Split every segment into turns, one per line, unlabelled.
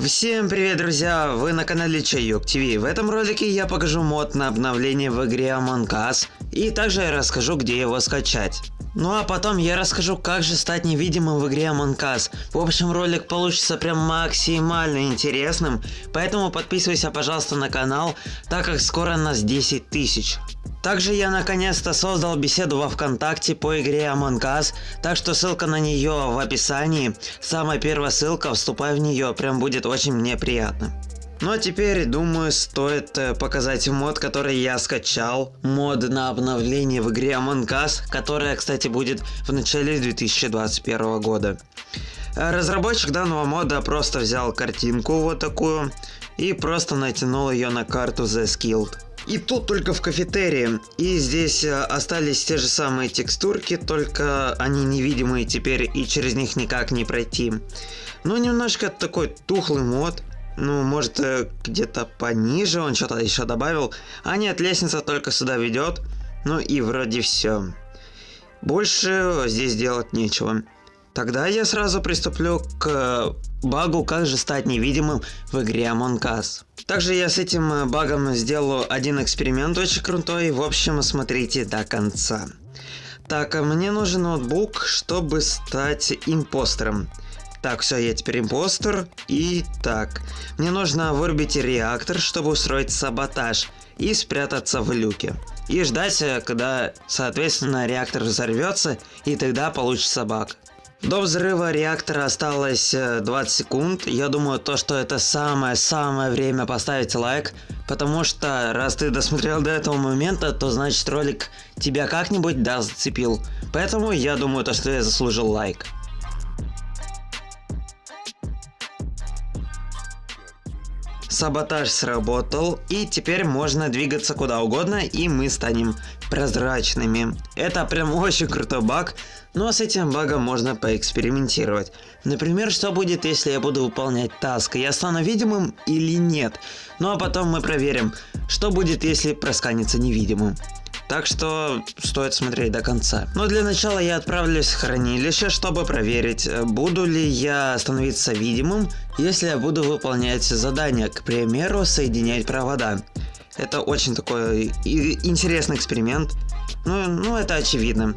Всем привет, друзья! Вы на канале Чайок ТВ. В этом ролике я покажу мод на обновление в игре Among Us, и также я расскажу, где его скачать. Ну а потом я расскажу, как же стать невидимым в игре Among Us. В общем, ролик получится прям максимально интересным, поэтому подписывайся, пожалуйста, на канал, так как скоро нас 10 тысяч. Также я наконец-то создал беседу во ВКонтакте по игре Among Us, так что ссылка на нее в описании. Самая первая ссылка, вступай в нее, прям будет очень мне приятно. Ну а теперь, думаю, стоит э, показать мод, который я скачал. Мод на обновление в игре Among Us, которая, кстати, будет в начале 2021 года. Э, разработчик данного мода просто взял картинку вот такую и просто натянул ее на карту The Skilled. И тут только в кафетерии. И здесь э, остались те же самые текстурки, только они невидимые теперь и через них никак не пройти. Ну, немножко такой тухлый мод. Ну, может, э, где-то пониже он что-то еще добавил. А нет, лестница только сюда ведет. Ну и вроде все. Больше здесь делать нечего. Тогда я сразу приступлю к багу, как же стать невидимым в игре Among Us. Также я с этим э, багом сделаю один эксперимент очень крутой, в общем смотрите до конца. Так, а мне нужен ноутбук, чтобы стать импостером. Так, все, я теперь импостер. И так, мне нужно вырубить реактор, чтобы устроить саботаж и спрятаться в люке. И ждать, э, когда, соответственно, реактор взорвется, и тогда получится баг. До взрыва реактора осталось 20 э, секунд. Я думаю, то, что это самое-самое время поставить лайк. Потому что, раз ты досмотрел до этого момента, то значит ролик тебя как-нибудь да зацепил. Поэтому я думаю, то, что я заслужил лайк. Саботаж сработал, и теперь можно двигаться куда угодно, и мы станем прозрачными. Это прям очень крутой баг, но с этим багом можно поэкспериментировать. Например, что будет, если я буду выполнять таск, я стану видимым или нет. Ну а потом мы проверим, что будет, если просканится невидимым. Так что стоит смотреть до конца. Но для начала я отправлюсь в хранилище, чтобы проверить, буду ли я становиться видимым, если я буду выполнять задания, к примеру, соединять провода. Это очень такой интересный эксперимент. Ну, ну, это очевидно.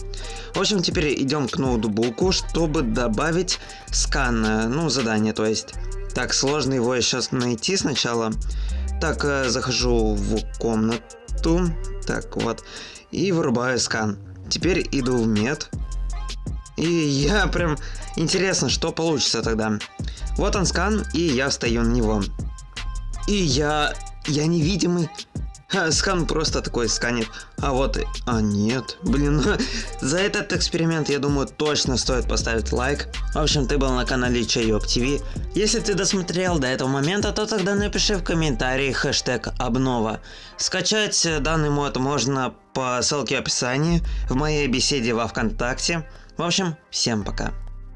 В общем, теперь идем к ноутбуку, чтобы добавить скан, ну, задание, то есть. Так, сложно его сейчас найти сначала. Так, э, захожу в комнату. Так, вот. И вырубаю скан. Теперь иду в мед. И я прям... Интересно, что получится тогда. Вот он скан, и я встаю на него. И я... Я невидимый. Скан просто такой сканит. А вот... А нет. Блин, за этот эксперимент, я думаю, точно стоит поставить лайк. В общем, ты был на канале Чайок ТВ. Если ты досмотрел до этого момента, то тогда напиши в комментарии хэштег обнова. Скачать данный мод можно по ссылке в описании, в моей беседе во Вконтакте. В общем, всем пока.